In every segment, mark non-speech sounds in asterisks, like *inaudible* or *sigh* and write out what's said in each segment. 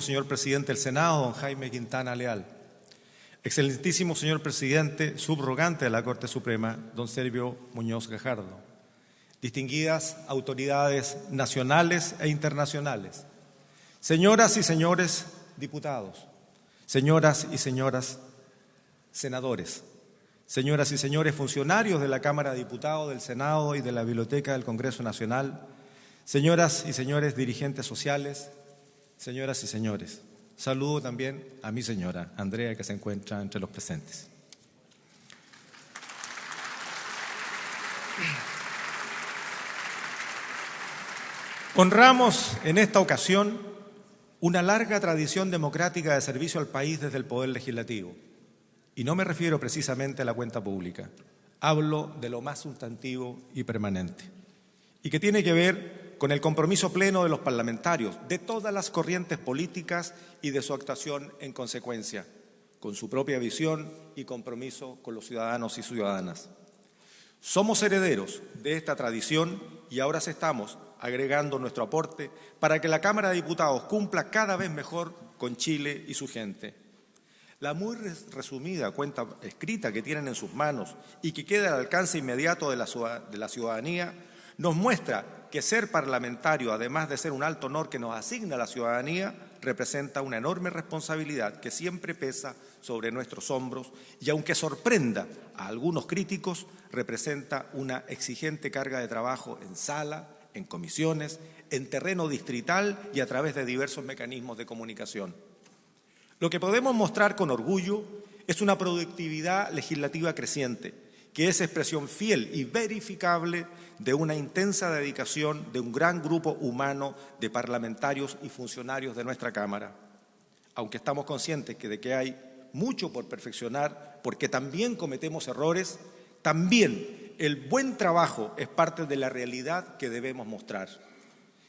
señor presidente del Senado, don Jaime Quintana Leal. Excelentísimo señor presidente subrogante de la Corte Suprema, don Servio Muñoz Gajardo. Distinguidas autoridades nacionales e internacionales. Señoras y señores diputados, señoras y señoras senadores, señoras y señores funcionarios de la Cámara de Diputados, del Senado y de la Biblioteca del Congreso Nacional, señoras y señores dirigentes sociales, señoras y señores. Saludo también a mi señora, Andrea, que se encuentra entre los presentes. Honramos en esta ocasión una larga tradición democrática de servicio al país desde el Poder Legislativo. Y no me refiero precisamente a la cuenta pública, hablo de lo más sustantivo y permanente, y que tiene que ver con el compromiso pleno de los parlamentarios, de todas las corrientes políticas y de su actuación en consecuencia, con su propia visión y compromiso con los ciudadanos y ciudadanas. Somos herederos de esta tradición y ahora estamos agregando nuestro aporte para que la Cámara de Diputados cumpla cada vez mejor con Chile y su gente. La muy resumida cuenta escrita que tienen en sus manos y que queda al alcance inmediato de la ciudadanía nos muestra que ser parlamentario, además de ser un alto honor que nos asigna la ciudadanía, representa una enorme responsabilidad que siempre pesa sobre nuestros hombros y aunque sorprenda a algunos críticos, representa una exigente carga de trabajo en sala, en comisiones, en terreno distrital y a través de diversos mecanismos de comunicación. Lo que podemos mostrar con orgullo es una productividad legislativa creciente, que es expresión fiel y verificable de una intensa dedicación de un gran grupo humano de parlamentarios y funcionarios de nuestra Cámara. Aunque estamos conscientes de que hay mucho por perfeccionar, porque también cometemos errores, también el buen trabajo es parte de la realidad que debemos mostrar.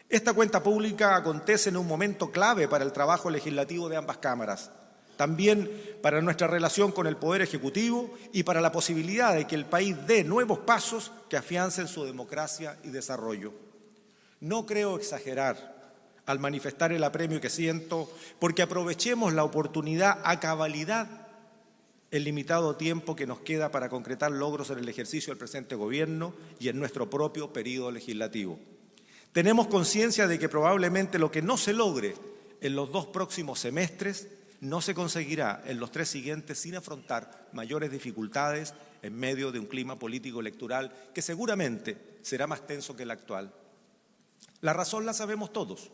Esta cuenta pública acontece en un momento clave para el trabajo legislativo de ambas cámaras, también para nuestra relación con el Poder Ejecutivo y para la posibilidad de que el país dé nuevos pasos que afiancen su democracia y desarrollo. No creo exagerar al manifestar el apremio que siento, porque aprovechemos la oportunidad a cabalidad el limitado tiempo que nos queda para concretar logros en el ejercicio del presente Gobierno y en nuestro propio periodo legislativo. Tenemos conciencia de que probablemente lo que no se logre en los dos próximos semestres no se conseguirá en los tres siguientes sin afrontar mayores dificultades en medio de un clima político electoral que seguramente será más tenso que el actual. La razón la sabemos todos.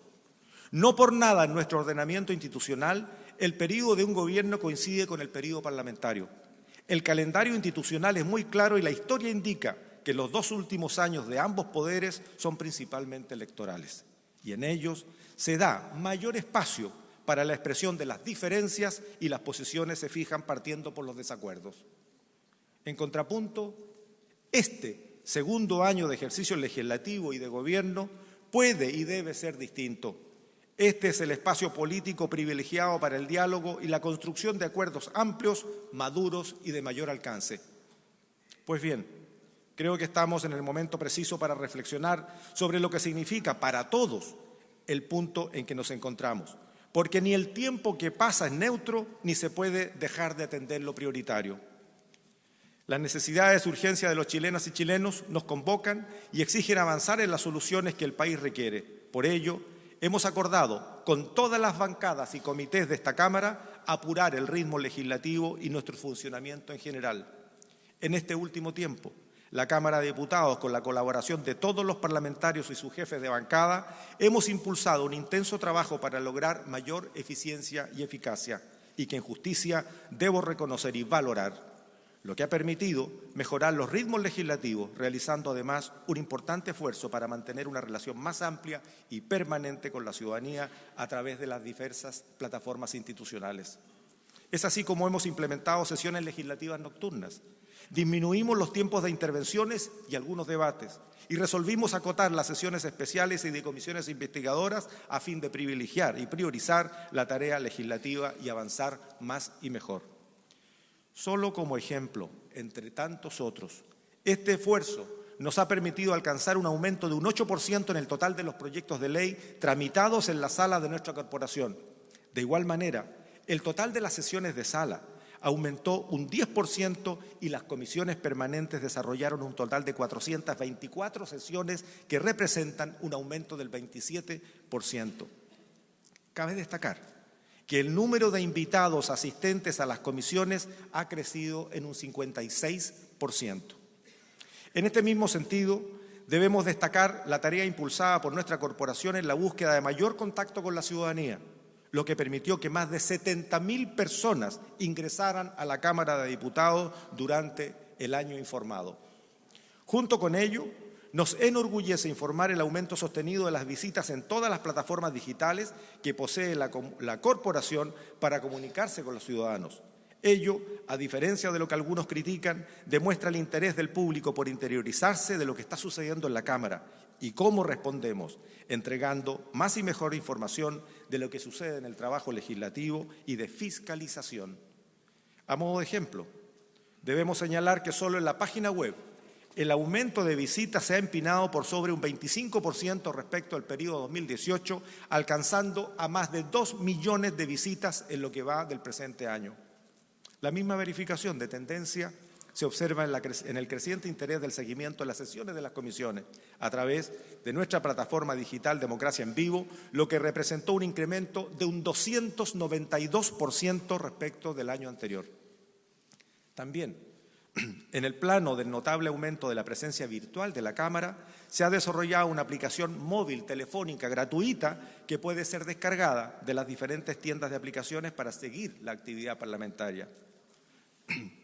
No por nada en nuestro ordenamiento institucional el periodo de un gobierno coincide con el periodo parlamentario. El calendario institucional es muy claro y la historia indica que los dos últimos años de ambos poderes son principalmente electorales y en ellos se da mayor espacio para la expresión de las diferencias y las posiciones se fijan partiendo por los desacuerdos. En contrapunto, este segundo año de ejercicio legislativo y de gobierno puede y debe ser distinto. Este es el espacio político privilegiado para el diálogo y la construcción de acuerdos amplios, maduros y de mayor alcance. Pues bien, Creo que estamos en el momento preciso para reflexionar sobre lo que significa para todos el punto en que nos encontramos, porque ni el tiempo que pasa es neutro ni se puede dejar de atender lo prioritario. Las necesidades y urgencias de los chilenas y chilenos nos convocan y exigen avanzar en las soluciones que el país requiere. Por ello, hemos acordado con todas las bancadas y comités de esta Cámara apurar el ritmo legislativo y nuestro funcionamiento en general. En este último tiempo, la Cámara de Diputados, con la colaboración de todos los parlamentarios y sus jefes de bancada, hemos impulsado un intenso trabajo para lograr mayor eficiencia y eficacia y que en justicia debo reconocer y valorar, lo que ha permitido mejorar los ritmos legislativos, realizando además un importante esfuerzo para mantener una relación más amplia y permanente con la ciudadanía a través de las diversas plataformas institucionales. Es así como hemos implementado sesiones legislativas nocturnas, Disminuimos los tiempos de intervenciones y algunos debates y resolvimos acotar las sesiones especiales y de comisiones investigadoras a fin de privilegiar y priorizar la tarea legislativa y avanzar más y mejor. Solo como ejemplo, entre tantos otros, este esfuerzo nos ha permitido alcanzar un aumento de un 8% en el total de los proyectos de ley tramitados en la sala de nuestra corporación, De igual manera, el total de las sesiones de sala aumentó un 10% y las comisiones permanentes desarrollaron un total de 424 sesiones que representan un aumento del 27%. Cabe destacar que el número de invitados asistentes a las comisiones ha crecido en un 56%. En este mismo sentido, debemos destacar la tarea impulsada por nuestra corporación en la búsqueda de mayor contacto con la ciudadanía lo que permitió que más de 70.000 personas ingresaran a la Cámara de Diputados durante el año informado. Junto con ello, nos enorgullece informar el aumento sostenido de las visitas en todas las plataformas digitales que posee la, la, corporación para comunicarse con los ciudadanos. Ello, a diferencia de lo que algunos critican, demuestra el interés del público por interiorizarse de lo que está sucediendo en la Cámara y cómo respondemos, entregando más y mejor información de lo que sucede en el trabajo legislativo y de fiscalización. A modo de ejemplo, debemos señalar que solo en la página web el aumento de visitas se ha empinado por sobre un 25% respecto al periodo 2018, alcanzando a más de 2 millones de visitas en lo que va del presente año. La misma verificación de tendencia se observa en, el creciente interés del seguimiento de las sesiones de las comisiones a través de nuestra plataforma digital Democracia en Vivo, lo que representó un incremento de un 292% respecto del año anterior. También, *clears throat* en el plano del notable aumento de la presencia virtual de la Cámara, se ha desarrollado una aplicación móvil telefónica gratuita que puede ser descargada de las diferentes tiendas de aplicaciones para seguir la actividad parlamentaria. *clears throat*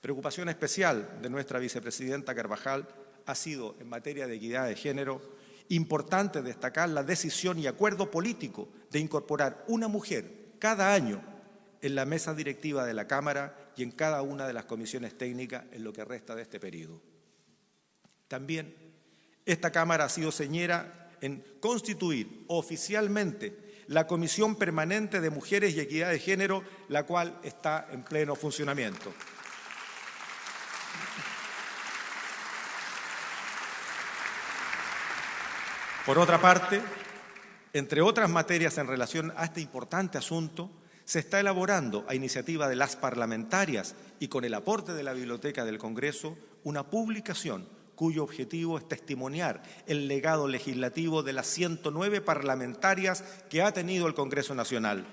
Preocupación especial de nuestra vicepresidenta Carvajal ha sido, en materia de equidad de género, importante destacar la decisión y acuerdo político de incorporar una mujer cada año en la mesa directiva de la Cámara y en cada una de las comisiones técnicas en lo que resta de este periodo. También esta Cámara ha sido señera en constituir oficialmente la Comisión Permanente de Mujeres y Equidad de Género, la cual está en pleno funcionamiento. Por otra parte, entre otras materias en relación a este importante asunto, se está elaborando a iniciativa de las parlamentarias y con el aporte de la Biblioteca del Congreso una publicación cuyo objetivo es testimoniar el legado legislativo de las 109 parlamentarias que ha tenido el Congreso Nacional.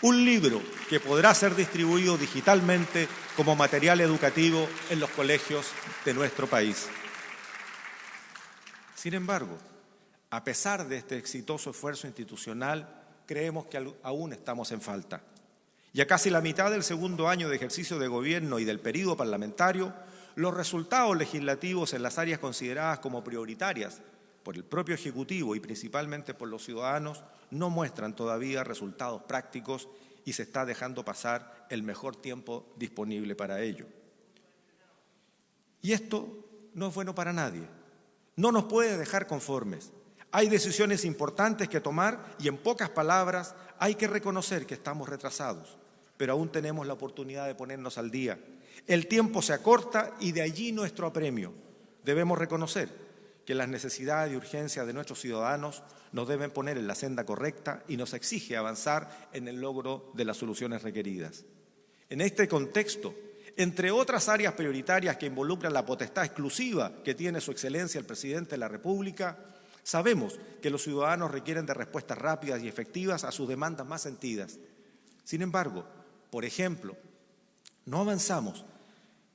Un libro que podrá ser distribuido digitalmente como material educativo en los colegios de nuestro país. Sin embargo, a pesar de este exitoso esfuerzo institucional, creemos que aún estamos en falta. Ya casi la mitad del segundo año de ejercicio de gobierno y del periodo parlamentario, los resultados legislativos en las áreas consideradas como prioritarias por el propio Ejecutivo y principalmente por los ciudadanos no muestran todavía resultados prácticos y se está dejando pasar el mejor tiempo disponible para ello. Y esto no es bueno para nadie. No nos puede dejar conformes. Hay decisiones importantes que tomar y en pocas palabras hay que reconocer que estamos retrasados, pero aún tenemos la oportunidad de ponernos al día. El tiempo se acorta y de allí nuestro apremio. Debemos reconocer que las necesidades y urgencias de nuestros ciudadanos nos deben poner en la senda correcta y nos exige avanzar en el logro de las soluciones requeridas. En este contexto, entre otras áreas prioritarias que involucran la potestad exclusiva que tiene su excelencia el presidente de la República, Sabemos que los ciudadanos requieren de respuestas rápidas y efectivas a sus demandas más sentidas. Sin embargo, por ejemplo, no avanzamos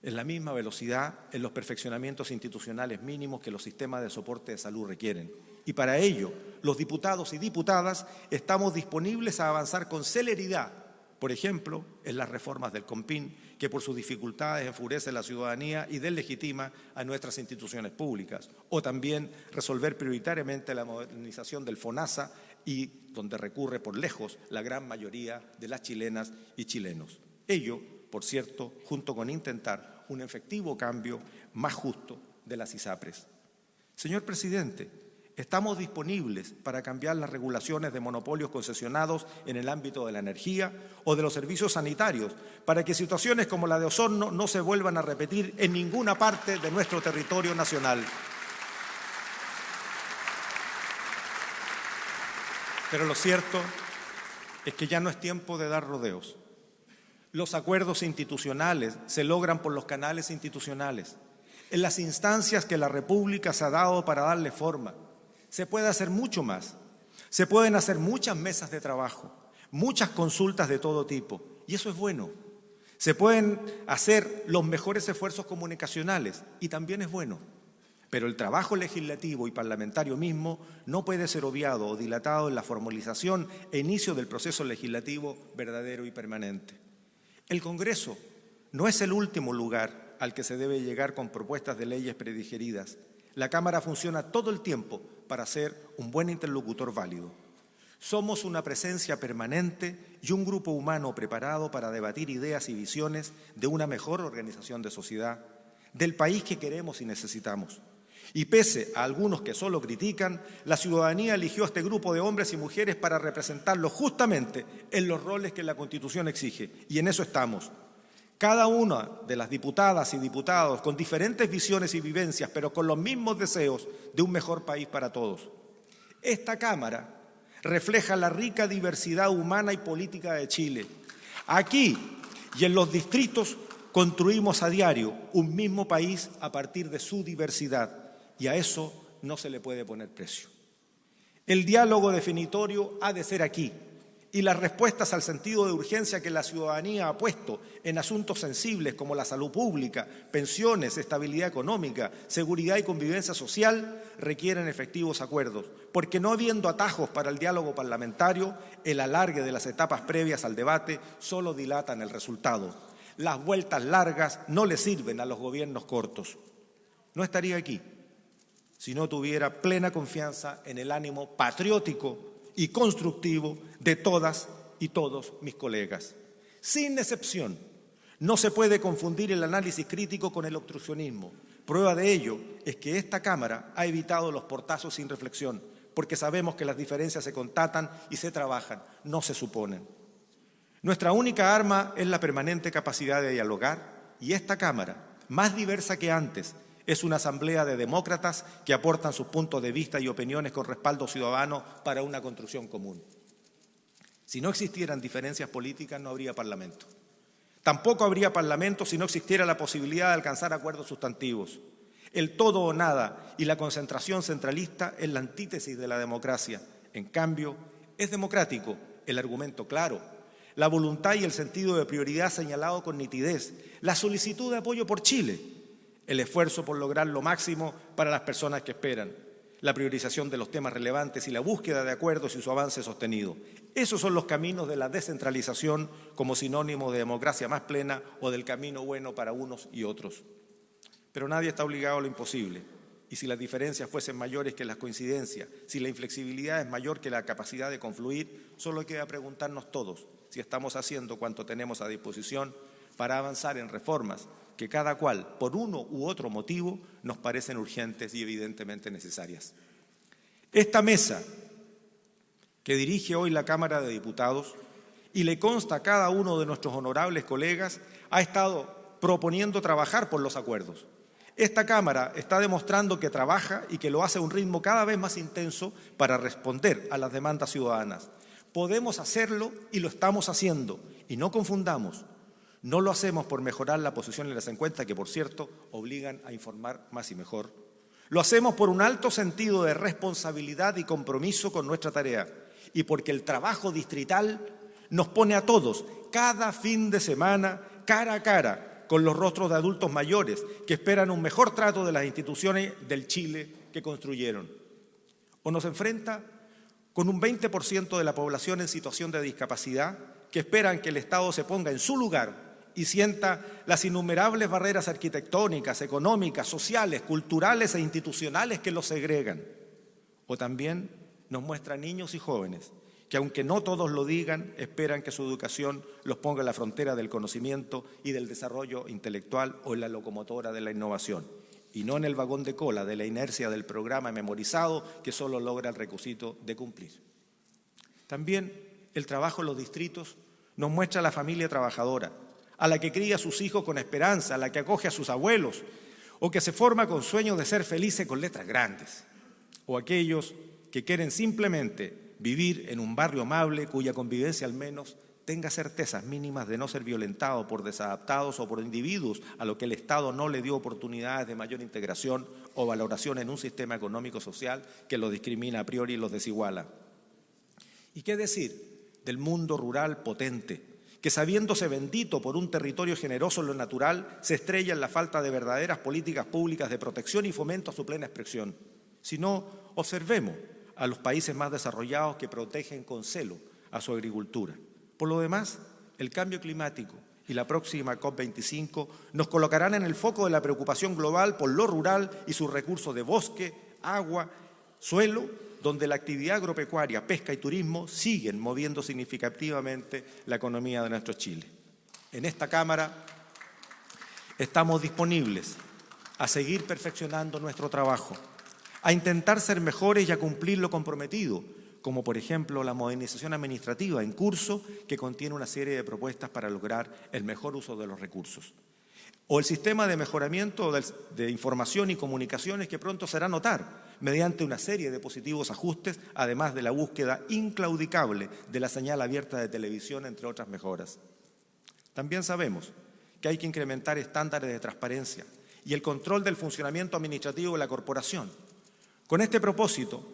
en la misma velocidad en los perfeccionamientos institucionales mínimos que los sistemas de soporte de salud requieren. Y para ello, los diputados y diputadas estamos disponibles a avanzar con celeridad, por ejemplo, en las reformas del COMPIN que por sus dificultades enfurece a la ciudadanía y deslegitima a nuestras instituciones públicas, o también resolver prioritariamente la modernización del FONASA y donde recurre por lejos la gran mayoría de las chilenas y chilenos. Ello, por cierto, junto con intentar un efectivo cambio más justo de las ISAPRES. Señor presidente, Estamos disponibles para cambiar las regulaciones de monopolios concesionados en el ámbito de la energía o de los servicios sanitarios, para que situaciones como la de Osorno no se vuelvan a repetir en ninguna parte de nuestro territorio nacional. Pero lo cierto es que ya no es tiempo de dar rodeos. Los acuerdos institucionales se logran por los canales institucionales, en las instancias que la República se ha dado para darle forma. Se puede hacer mucho más. Se pueden hacer muchas mesas de trabajo, muchas consultas de todo tipo, y eso es bueno. Se pueden hacer los mejores esfuerzos comunicacionales, y también es bueno. Pero el trabajo legislativo y parlamentario mismo no puede ser obviado o dilatado en la formalización e inicio del proceso legislativo verdadero y permanente. El Congreso no es el último lugar al que se debe llegar con propuestas de leyes predigeridas. La Cámara funciona todo el tiempo para ser un buen interlocutor válido. Somos una presencia permanente y un grupo humano preparado para debatir ideas y visiones de una mejor organización de sociedad, del país que queremos y necesitamos. Y pese a algunos que solo critican, la ciudadanía eligió a este grupo de hombres y mujeres para representarlos justamente en los roles que la Constitución exige. Y en eso estamos. Cada una de las diputadas y diputados con diferentes visiones y vivencias, pero con los mismos deseos de un mejor país para todos. Esta Cámara refleja la rica diversidad humana y política de Chile. Aquí y en los distritos construimos a diario un mismo país a partir de su diversidad y a eso no se le puede poner precio. El diálogo definitorio ha de ser aquí y las respuestas al sentido de urgencia que la ciudadanía ha puesto en asuntos sensibles como la salud pública, pensiones, estabilidad económica, seguridad y convivencia social requieren efectivos acuerdos, porque no habiendo atajos para el diálogo parlamentario, el alargue de las etapas previas al debate solo dilatan el resultado. Las vueltas largas no le sirven a los gobiernos cortos. No estaría aquí si no tuviera plena confianza en el ánimo patriótico y constructivo de todas y todos mis colegas. Sin excepción, no se puede confundir el análisis crítico con el obstruccionismo. Prueba de ello es que esta Cámara ha evitado los portazos sin reflexión, porque sabemos que las diferencias se contatan y se trabajan, no se suponen. Nuestra única arma es la permanente capacidad de dialogar y esta Cámara, más diversa que antes, es una asamblea de demócratas que aportan sus puntos de vista y opiniones con respaldo ciudadano para una construcción común. Si no existieran diferencias políticas, no habría Parlamento. Tampoco habría Parlamento si no existiera la posibilidad de alcanzar acuerdos sustantivos. El todo o nada y la concentración centralista es la antítesis de la democracia. En cambio, es democrático el argumento claro, la voluntad y el sentido de prioridad señalado con nitidez, la solicitud de apoyo por Chile, el esfuerzo por lograr lo máximo para las personas que esperan, la priorización de los temas relevantes y la búsqueda de acuerdos y su avance sostenido. Esos son los caminos de la descentralización como sinónimo de democracia más plena o del camino bueno para unos y otros. Pero nadie está obligado a lo imposible. Y si las diferencias fuesen mayores que las coincidencias, si la inflexibilidad es mayor que la capacidad de confluir, solo queda preguntarnos todos si estamos haciendo cuanto tenemos a disposición para avanzar en reformas que cada cual, por uno u otro motivo, nos parecen urgentes y evidentemente necesarias. Esta mesa que dirige hoy la Cámara de Diputados y le consta a cada uno de nuestros honorables colegas, ha estado proponiendo trabajar por los acuerdos. Esta Cámara está demostrando que trabaja y que lo hace a un ritmo cada vez más intenso para responder a las demandas ciudadanas. Podemos hacerlo y lo estamos haciendo. Y no confundamos, no lo hacemos por mejorar la posición en las encuestas, que por cierto obligan a informar más y mejor. Lo hacemos por un alto sentido de responsabilidad y compromiso con nuestra tarea y porque el trabajo distrital nos pone a todos cada fin de semana cara a cara con los rostros de adultos mayores que esperan un mejor trato de las instituciones del Chile que construyeron. O nos enfrenta con un 20% de la población en situación de discapacidad que esperan que el Estado se ponga en su lugar y sienta las innumerables barreras arquitectónicas, económicas, sociales, culturales e institucionales que los segregan. O también nos muestra niños y jóvenes que aunque no todos lo digan, esperan que su educación los ponga en la frontera del conocimiento y del desarrollo intelectual o en la locomotora de la innovación, y no en el vagón de cola de la inercia del programa memorizado que solo logra el requisito de cumplir. También el trabajo en los distritos nos muestra a la familia trabajadora, a la que cría a sus hijos con esperanza, a la que acoge a sus abuelos, o que se forma con sueños de ser felices con letras grandes, o aquellos que quieren simplemente vivir en un barrio amable cuya convivencia al menos tenga certezas mínimas de no ser violentado por desadaptados o por individuos a lo que el Estado no le dio oportunidades de mayor integración o valoración en un sistema económico-social que los discrimina a priori y los desiguala. ¿Y qué decir del mundo rural potente, que sabiéndose bendito por un territorio generoso en lo natural, se estrella en la falta de verdaderas políticas públicas de protección y fomento a su plena expresión? Si no, observemos a los países más desarrollados que protegen con celo a su agricultura. Por lo demás, el cambio climático y la próxima COP25 nos colocarán en el foco de la preocupación global por lo rural y sus recursos de bosque, agua, suelo, donde la actividad agropecuaria, pesca y turismo siguen moviendo significativamente la economía de nuestro Chile. En esta Cámara estamos disponibles a seguir perfeccionando nuestro trabajo, a intentar ser mejores y a cumplir lo comprometido como por ejemplo la modernización administrativa en curso que contiene una serie de propuestas para lograr el mejor uso de los recursos. O el sistema de mejoramiento de información y comunicaciones que pronto será notar mediante una serie de positivos ajustes, además de la búsqueda inclaudicable de la señal abierta de televisión, entre otras mejoras. También sabemos que hay que incrementar estándares de transparencia y el control del funcionamiento administrativo de la corporación. Con este propósito,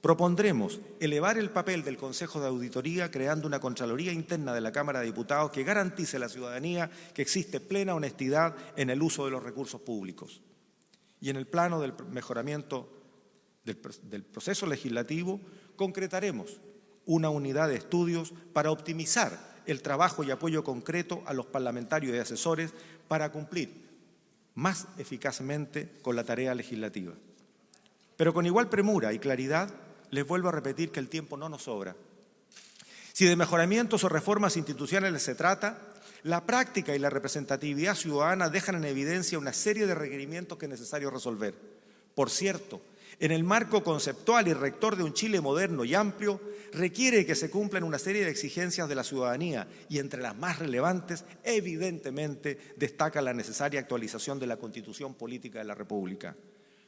Propondremos elevar el papel del Consejo de Auditoría creando una Contraloría interna de la Cámara de Diputados que garantice a la ciudadanía que existe plena honestidad en el uso de los recursos públicos. Y en el plano del mejoramiento del, proceso legislativo, concretaremos una unidad de estudios para optimizar el trabajo y apoyo concreto a los parlamentarios y asesores para cumplir más eficazmente con la tarea legislativa. Pero con igual premura y claridad les vuelvo a repetir que el tiempo no nos sobra. Si de mejoramientos o reformas institucionales se trata, la práctica y la representatividad ciudadana dejan en evidencia una serie de requerimientos que es necesario resolver. Por cierto, en el marco conceptual y rector de un Chile moderno y amplio, requiere que se cumplan una serie de exigencias de la ciudadanía y entre las más relevantes, evidentemente, destaca la necesaria actualización de la Constitución Política de la República,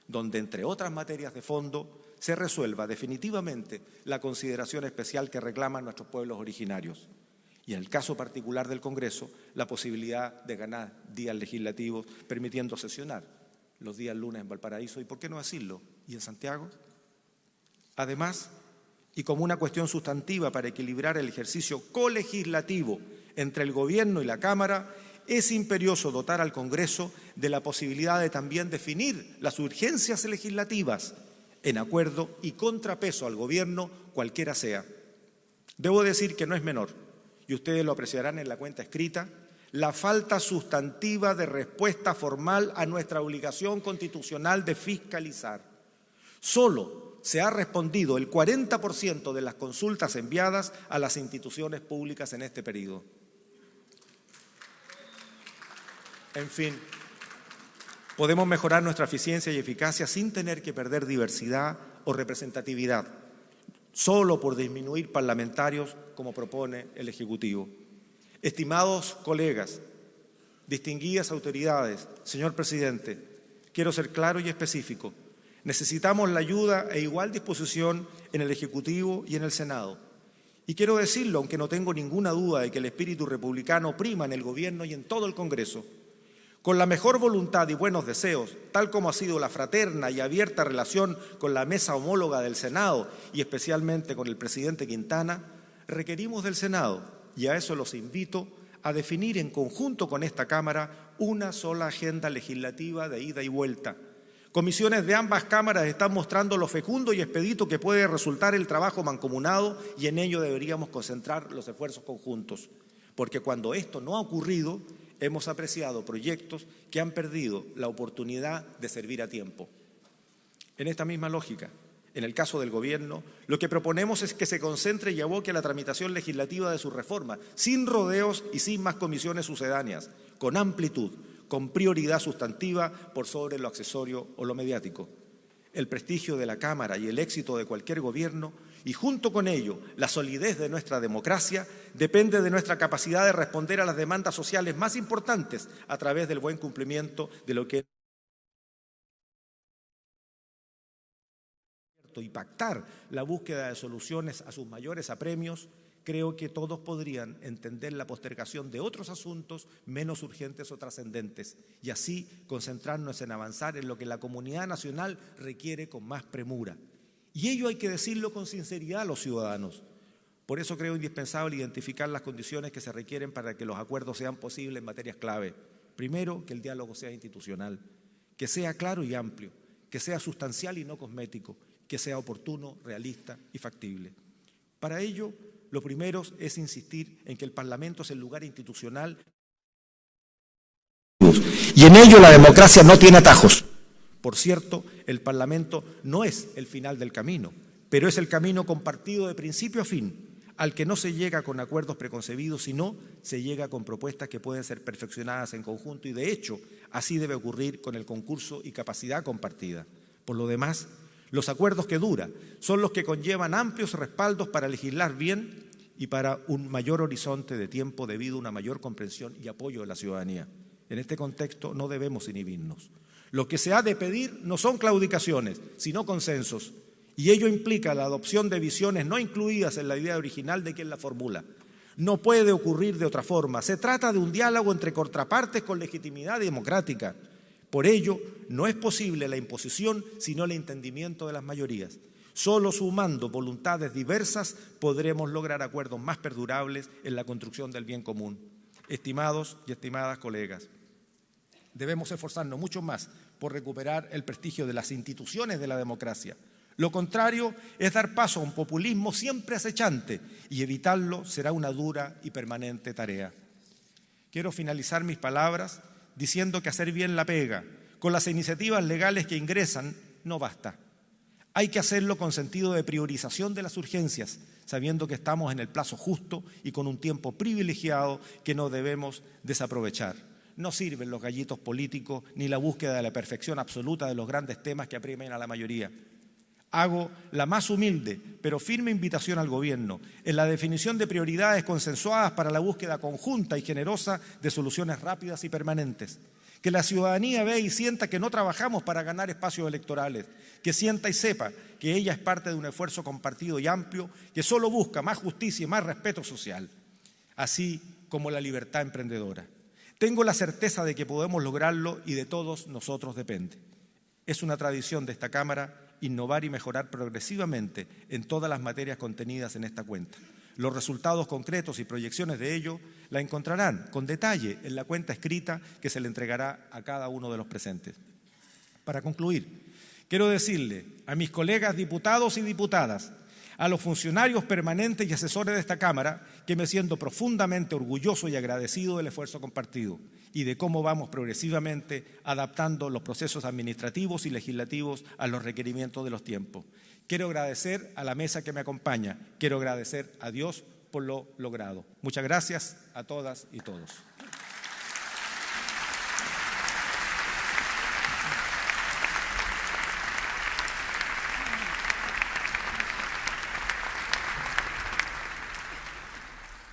donde, entre otras materias de fondo, se resuelva definitivamente la consideración especial que reclaman nuestros pueblos originarios. Y en el caso particular del Congreso, la posibilidad de ganar días legislativos permitiendo sesionar los días lunes en Valparaíso y, ¿por qué no decirlo?, y en Santiago. Además, y como una cuestión sustantiva para equilibrar el ejercicio colegislativo entre el Gobierno y la Cámara, es imperioso dotar al Congreso de la posibilidad de también definir las urgencias legislativas en acuerdo y contrapeso al gobierno, cualquiera sea. Debo decir que no es menor, y ustedes lo apreciarán en la cuenta escrita, la falta sustantiva de respuesta formal a nuestra obligación constitucional de fiscalizar. Solo se ha respondido el 40% de las consultas enviadas a las instituciones públicas en este periodo. En fin, Podemos mejorar nuestra eficiencia y eficacia sin tener que perder diversidad o representatividad, solo por disminuir parlamentarios como propone el Ejecutivo. Estimados colegas, distinguidas autoridades, señor presidente, quiero ser claro y específico. Necesitamos la ayuda e igual disposición en el Ejecutivo y en el Senado. Y quiero decirlo, aunque no tengo ninguna duda de que el espíritu republicano prima en el Gobierno y en todo el Congreso. Con la mejor voluntad y buenos deseos, tal como ha sido la fraterna y abierta relación con la mesa homóloga del Senado y especialmente con el presidente Quintana, requerimos del Senado, y a eso los invito, a definir en conjunto con esta Cámara una sola agenda legislativa de ida y vuelta. Comisiones de ambas cámaras están mostrando lo fecundo y expedito que puede resultar el trabajo mancomunado y en ello deberíamos concentrar los esfuerzos conjuntos. Porque cuando esto no ha ocurrido, hemos apreciado proyectos que han perdido la oportunidad de servir a tiempo. En esta misma lógica, en el caso del Gobierno, lo que proponemos es que se concentre y aboque a la tramitación legislativa de su reforma, sin rodeos y sin más comisiones sucedáneas, con amplitud, con prioridad sustantiva por sobre lo accesorio o lo mediático. El prestigio de la Cámara y el éxito de cualquier gobierno y junto con ello la solidez de nuestra democracia depende de nuestra capacidad de responder a las demandas sociales más importantes a través del buen cumplimiento de lo que y pactar la búsqueda de soluciones a sus mayores apremios, creo que todos podrían entender la postergación de otros asuntos menos urgentes o trascendentes y así concentrarnos en avanzar en lo que la comunidad nacional requiere con más premura. Y ello hay que decirlo con sinceridad a los ciudadanos. Por eso creo indispensable identificar las condiciones que se requieren para que los acuerdos sean posibles en materias clave. Primero, que el diálogo sea institucional, que sea claro y amplio, que sea sustancial y no cosmético, que sea oportuno, realista y factible. Para ello, lo primero es insistir en que el Parlamento es el lugar institucional y en ello la democracia no tiene atajos. Por cierto, el Parlamento no es el final del camino, pero es el camino compartido de principio a fin al que no se llega con acuerdos preconcebidos, sino se llega con propuestas que pueden ser perfeccionadas en conjunto y de hecho así debe ocurrir con el concurso y capacidad compartida. Por lo demás, los acuerdos que duran son los que conllevan amplios respaldos para legislar bien y para un mayor horizonte de tiempo debido a una mayor comprensión y apoyo de la ciudadanía. En este contexto no debemos inhibirnos. Lo que se ha de pedir no son claudicaciones, sino consensos y ello implica la adopción de visiones no incluidas en la idea original de quien la formula. No puede ocurrir de otra forma. Se trata de un diálogo entre contrapartes con legitimidad democrática. Por ello, no es posible la imposición sino el entendimiento de las mayorías. Solo sumando voluntades diversas podremos lograr acuerdos más perdurables en la construcción del bien común. Estimados y estimadas colegas, debemos esforzarnos mucho más por recuperar el prestigio de las instituciones de la democracia lo contrario es dar paso a un populismo siempre acechante y evitarlo será una dura y permanente tarea. Quiero finalizar mis palabras diciendo que hacer bien la pega con las iniciativas legales que ingresan no basta. Hay que hacerlo con sentido de priorización de las urgencias, sabiendo que estamos en el plazo justo y con un tiempo privilegiado que no debemos desaprovechar. No sirven los gallitos políticos ni la búsqueda de la perfección absoluta de los grandes temas que aprimen a la mayoría hago la más humilde pero firme invitación al Gobierno en la definición de prioridades consensuadas para la búsqueda conjunta y generosa de soluciones rápidas y permanentes. Que la ciudadanía vea y sienta que no trabajamos para ganar espacios electorales, que sienta y sepa que ella es parte de un esfuerzo compartido y amplio que solo busca más justicia y más respeto social, así como la libertad emprendedora. Tengo la certeza de que podemos lograrlo y de todos nosotros depende. Es una tradición de esta Cámara innovar y mejorar progresivamente en todas las materias contenidas en esta cuenta. Los resultados concretos y proyecciones de ello la encontrarán con detalle en la cuenta escrita que se le entregará a cada uno de los presentes. Para concluir, quiero decirle a mis colegas diputados y diputadas a los funcionarios permanentes y asesores de esta Cámara que me siento profundamente orgulloso y agradecido del esfuerzo compartido y de cómo vamos progresivamente adaptando los procesos administrativos y legislativos a los requerimientos de los tiempos. Quiero agradecer a la mesa que me acompaña, quiero agradecer a Dios por lo logrado. Muchas gracias a todas y todos.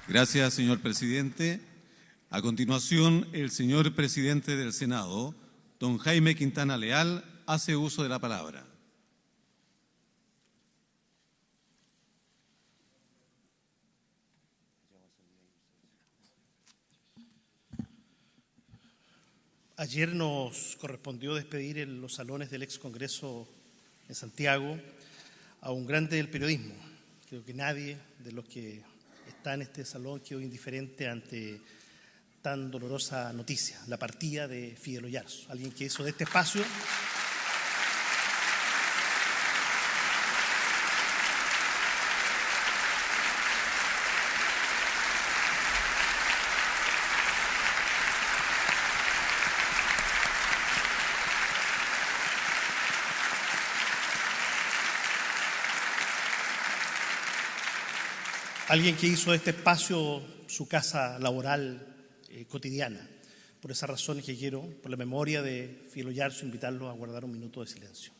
Gracias, señor presidente. A continuación, el señor presidente del Senado, don Jaime Quintana Leal, hace uso de la palabra. Ayer nos correspondió despedir en los salones del ex Congreso en Santiago a un grande del periodismo. Creo que nadie de los que está en este salón quedó indiferente ante tan dolorosa noticia, la partida de Fidel Oyarzo, alguien que hizo de este espacio alguien que hizo este espacio su casa laboral eh, cotidiana. Por esa razón es que quiero, por la memoria de Filo Yarzo, invitarlo a guardar un minuto de silencio.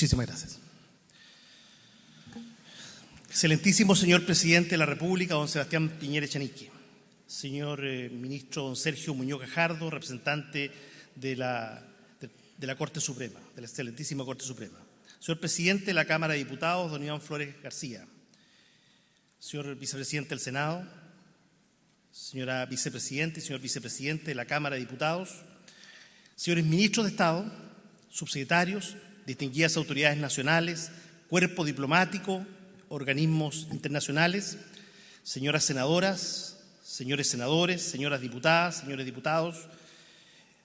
Muchísimas gracias. Excelentísimo señor presidente de la República, don Sebastián Piñera Echenique. Señor eh, ministro don Sergio Muñoz Gajardo, representante de la, de, la Corte Suprema, de la excelentísima Corte Suprema. Señor presidente de la Cámara de Diputados, don Iván Flores García. Señor vicepresidente del Senado, señora vicepresidente y señor vicepresidente de la Cámara de Diputados, señores ministros de Estado, subsecretarios, distinguidas autoridades nacionales, cuerpo diplomático, organismos internacionales, señoras senadoras, señores senadores, señoras diputadas, señores diputados,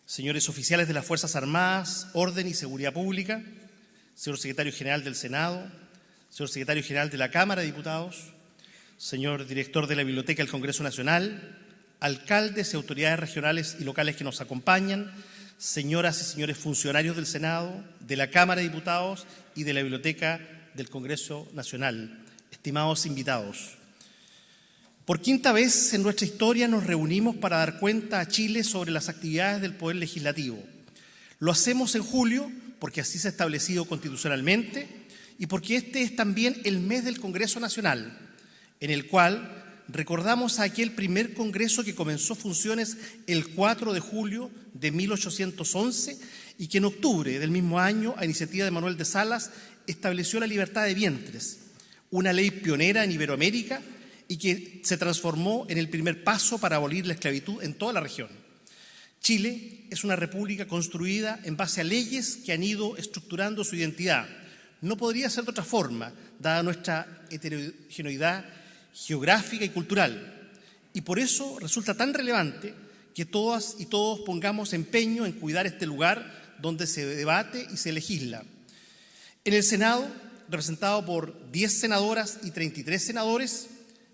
señores oficiales de las Fuerzas Armadas, Orden y Seguridad Pública, señor secretario general del Senado, señor secretario general de la Cámara de Diputados, señor director de la Biblioteca del Congreso Nacional, alcaldes y autoridades regionales y locales que nos acompañan, señoras y señores funcionarios del Senado, de la Cámara de Diputados y de la Biblioteca del Congreso Nacional, estimados invitados. Por quinta vez en nuestra historia nos reunimos para dar cuenta a Chile sobre las actividades del Poder Legislativo. Lo hacemos en julio porque así se ha establecido constitucionalmente y porque este es también el mes del Congreso Nacional, en el cual recordamos a aquel primer Congreso que comenzó funciones el 4 de julio de 1811 y que en octubre del mismo año, a iniciativa de Manuel de Salas, estableció la libertad de vientres, una ley pionera en Iberoamérica y que se transformó en el primer paso para abolir la esclavitud en toda la región. Chile es una república construida en base a leyes que han ido estructurando su identidad. No podría ser de otra forma, dada nuestra heterogeneidad geográfica y cultural. Y por eso resulta tan relevante que todas y todos pongamos empeño en cuidar este lugar donde se debate y se legisla. En el Senado, representado por 10 senadoras y 33 senadores,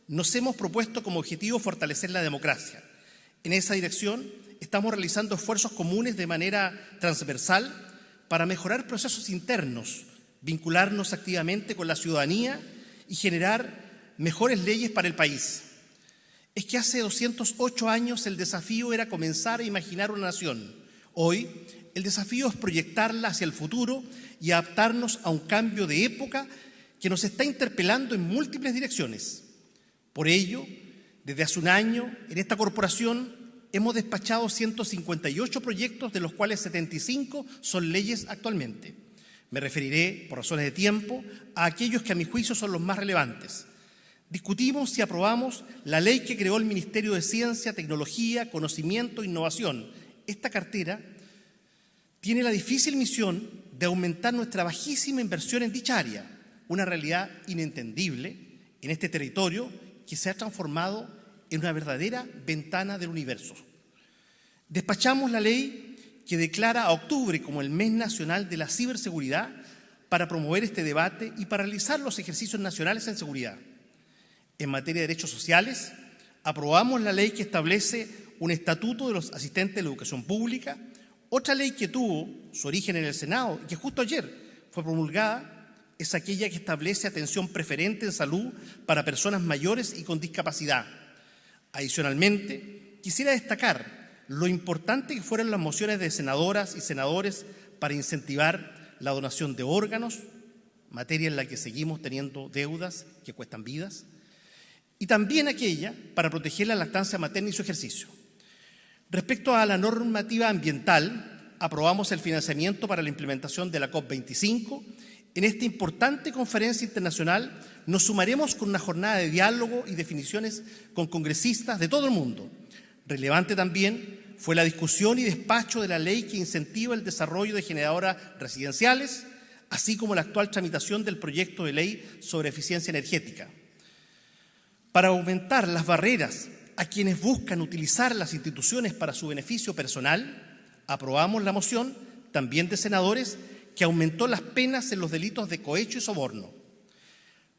nos hemos propuesto como objetivo fortalecer la democracia. En esa dirección estamos realizando esfuerzos comunes de manera transversal para mejorar procesos internos, vincularnos activamente con la ciudadanía y generar mejores leyes para el país. Es que hace 208 años el desafío era comenzar a imaginar una nación. Hoy el desafío es proyectarla hacia el futuro y adaptarnos a un cambio de época que nos está interpelando en múltiples direcciones. Por ello, desde hace un año, en esta corporación hemos despachado 158 proyectos, de los cuales 75 son leyes actualmente. Me referiré, por razones de tiempo, a aquellos que a mi juicio son los más relevantes. Discutimos y aprobamos la ley que creó el Ministerio de Ciencia, Tecnología, Conocimiento e Innovación. Esta cartera tiene la difícil misión de aumentar nuestra bajísima inversión en dicha área, una realidad inentendible en este territorio que se ha transformado en una verdadera ventana del universo. Despachamos la ley que declara a octubre como el mes nacional de la ciberseguridad para promover este debate y para realizar los ejercicios nacionales en seguridad en materia de derechos sociales, aprobamos la ley que establece un estatuto de los asistentes de la educación pública, otra ley que tuvo su origen en el Senado y que justo ayer fue promulgada es aquella que establece atención preferente en salud para personas mayores y con discapacidad. Adicionalmente, quisiera destacar lo importante que fueron las mociones de senadoras y senadores para incentivar la donación de órganos, materia en la que seguimos teniendo deudas que cuestan vidas, y también aquella para proteger la lactancia materna y su ejercicio. Respecto a la normativa ambiental, aprobamos el financiamiento para la implementación de la COP25. En esta importante conferencia internacional nos sumaremos con una jornada de diálogo y definiciones con congresistas de todo el mundo. Relevante también fue la discusión y despacho de la ley que incentiva el desarrollo de generadoras residenciales, así como la actual tramitación del proyecto de ley sobre eficiencia energética para aumentar las barreras a quienes buscan utilizar las instituciones para su beneficio personal, aprobamos la moción, también de senadores, que aumentó las penas en los delitos de cohecho y soborno.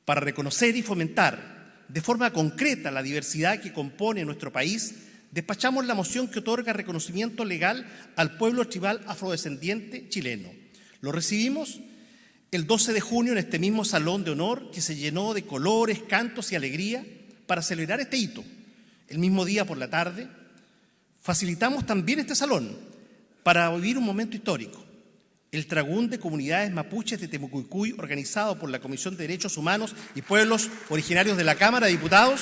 Para reconocer y fomentar de forma concreta la diversidad que compone nuestro país, despachamos la moción que otorga reconocimiento legal al pueblo tribal afrodescendiente chileno. Lo recibimos el 12 de junio en este mismo salón de honor que se llenó de colores, cantos y alegría para celebrar este hito. El mismo día por la tarde, facilitamos también este salón para vivir un momento histórico. el Tragún de Comunidades Mapuches de Temucuicuy, organizado por la Comisión de Derechos Humanos y Pueblos Originarios de la Cámara de Diputados,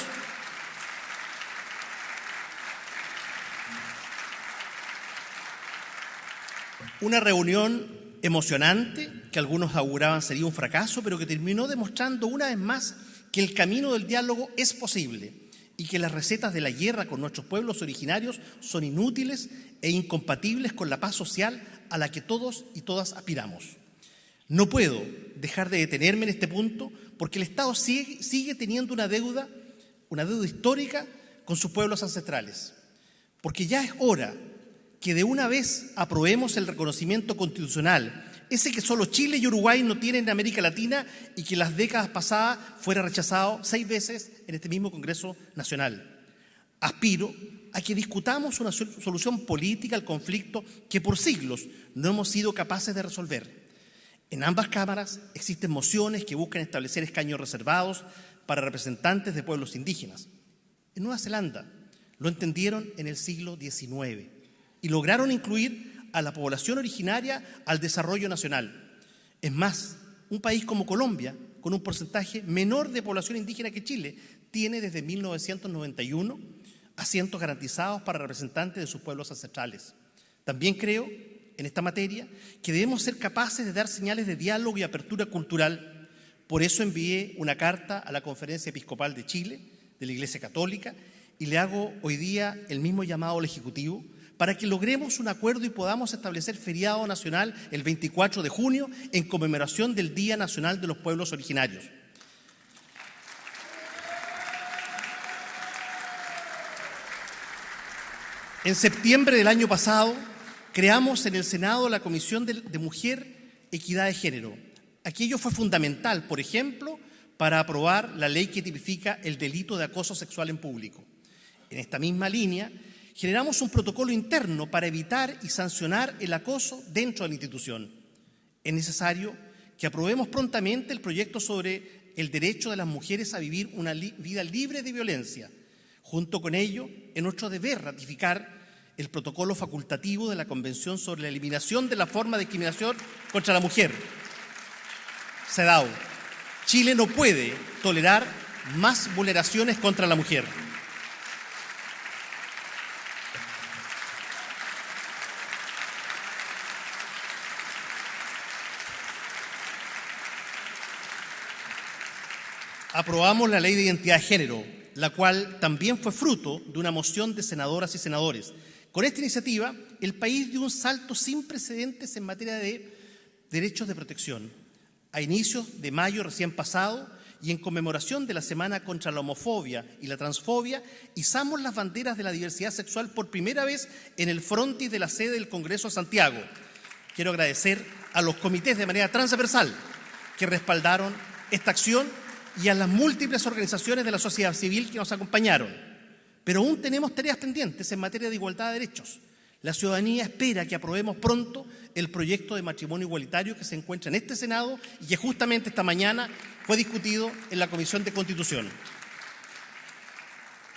una reunión emocionante que algunos auguraban sería un fracaso, pero que terminó demostrando una vez más que el camino del diálogo es posible y que las recetas de la guerra con nuestros pueblos originarios son inútiles e incompatibles con la paz social a la que todos y todas aspiramos. No puedo dejar de detenerme en este punto porque el Estado sigue, sigue teniendo una deuda, una deuda histórica con sus pueblos ancestrales. Porque ya es hora que de una vez aprobemos el reconocimiento constitucional, ese que solo Chile y Uruguay no tienen en América Latina y que las décadas pasadas fuera rechazado seis veces en este mismo Congreso Nacional. Aspiro a que discutamos una solución política al conflicto que por siglos no hemos sido capaces de resolver. En ambas cámaras existen mociones que buscan establecer escaños reservados para representantes de pueblos indígenas. En Nueva Zelanda lo entendieron en el siglo XIX y lograron incluir a la población originaria al desarrollo nacional. Es más, un país como Colombia, con un porcentaje menor de población indígena que Chile, tiene desde 1991 asientos garantizados para representantes de sus pueblos ancestrales. También creo, en esta materia, que debemos ser capaces de dar señales de diálogo y apertura cultural. Por eso envié una carta a la Conferencia Episcopal de Chile, de la Iglesia Católica, y le hago hoy día el mismo llamado al Ejecutivo para que logremos un acuerdo y podamos establecer feriado nacional el 24 de junio en conmemoración del Día Nacional de los Pueblos Originarios. En septiembre del año pasado creamos en el Senado la Comisión de, Mujer, Equidad de Género. Aquello fue fundamental, por ejemplo, para aprobar la ley que tipifica el delito de acoso sexual en público. En esta misma línea, generamos un protocolo interno para evitar y sancionar el acoso dentro de la institución. Es necesario que aprobemos prontamente el proyecto sobre el derecho de las mujeres a vivir una vida libre de violencia Junto con ello, es nuestro deber ratificar el protocolo facultativo de la Convención sobre la Eliminación de la Forma de Discriminación contra la Mujer, CEDAW. Chile no puede tolerar más vulneraciones contra la mujer. Aprobamos la Ley de Identidad de Género, la cual también fue fruto de una moción de senadoras y senadores. Con esta iniciativa, el país dio un salto sin precedentes en materia de derechos de protección. A inicios de mayo recién pasado y en conmemoración de la Semana contra la Homofobia y la Transfobia, izamos las banderas de la diversidad sexual por primera vez en el frontis de la sede del Congreso de Santiago. Quiero agradecer a los comités de manera transversal que respaldaron esta acción y a las múltiples organizaciones de la sociedad civil que nos acompañaron. Pero aún tenemos tareas pendientes en materia de igualdad de derechos. La ciudadanía espera que aprobemos pronto el proyecto de matrimonio igualitario que se encuentra en este Senado y que justamente esta mañana fue discutido en la Comisión de Constitución.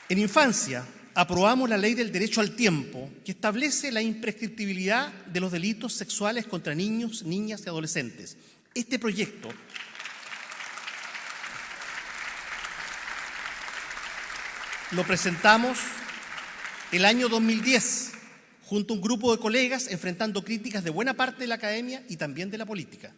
En infancia, aprobamos la ley del derecho al tiempo, que establece la imprescriptibilidad de los delitos sexuales contra niños, niñas y adolescentes. Este proyecto lo presentamos el año 2010 junto a un grupo de colegas enfrentando críticas de buena parte de la academia y también de la política.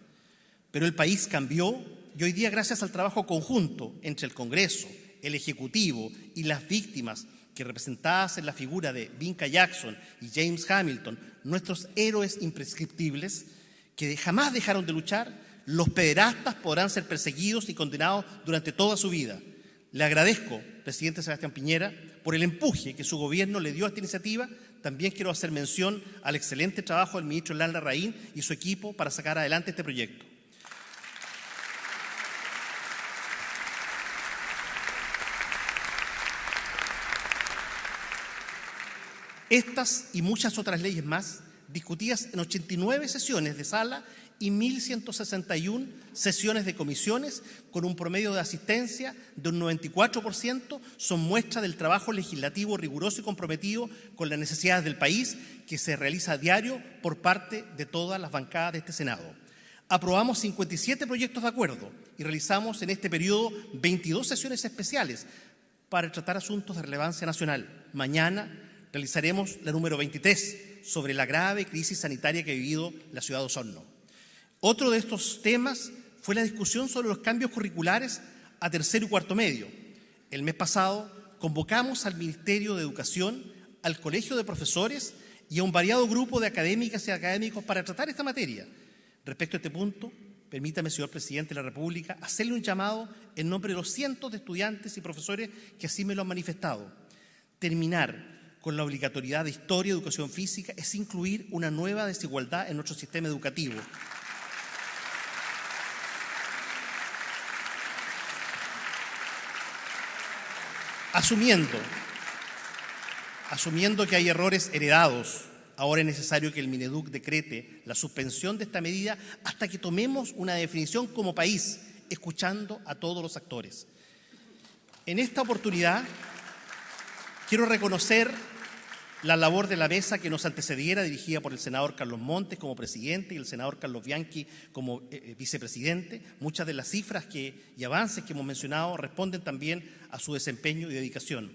Pero el país cambió y hoy día gracias al trabajo conjunto entre el Congreso, el Ejecutivo y las víctimas que representadas en la figura de Vinca Jackson y James Hamilton, nuestros héroes imprescriptibles, que jamás dejaron de luchar, los pederastas podrán ser perseguidos y condenados durante toda su vida. Le agradezco, presidente Sebastián Piñera, por el empuje que su gobierno le dio a esta iniciativa. También quiero hacer mención al excelente trabajo del ministro Landa Raín y su equipo para sacar adelante este proyecto. Estas y muchas otras leyes más, discutidas en 89 sesiones de sala y 1.161 sesiones de comisiones con un promedio de asistencia de un 94%, son muestra del trabajo legislativo riguroso y comprometido con las necesidades del país que se realiza a diario por parte de todas las bancadas de este Senado. Aprobamos 57 proyectos de acuerdo y realizamos en este periodo 22 sesiones especiales para tratar asuntos de relevancia nacional. Mañana realizaremos la número 23 sobre la grave crisis sanitaria que ha vivido la ciudad de Osorno. Otro de estos temas fue la discusión sobre los cambios curriculares a tercero y cuarto medio. El mes pasado convocamos al Ministerio de Educación, al Colegio de Profesores y a un variado grupo de académicas y académicos para tratar esta materia. Respecto a este punto, permítame, señor presidente de la República, hacerle un llamado en nombre de los cientos de estudiantes y profesores que así me lo han manifestado. Terminar con la obligatoriedad de historia y educación física es incluir una nueva desigualdad en nuestro sistema educativo. Asumiendo, asumiendo que hay errores heredados, ahora es necesario que el Mineduc decrete la suspensión de esta medida hasta que tomemos una definición como país, escuchando a todos los actores. En esta oportunidad quiero reconocer la labor de la mesa que nos antecediera, dirigida por el senador Carlos Montes como presidente y el senador Carlos Bianchi como eh, eh, vicepresidente. Muchas de las cifras que, y avances que hemos mencionado responden también a su desempeño y dedicación.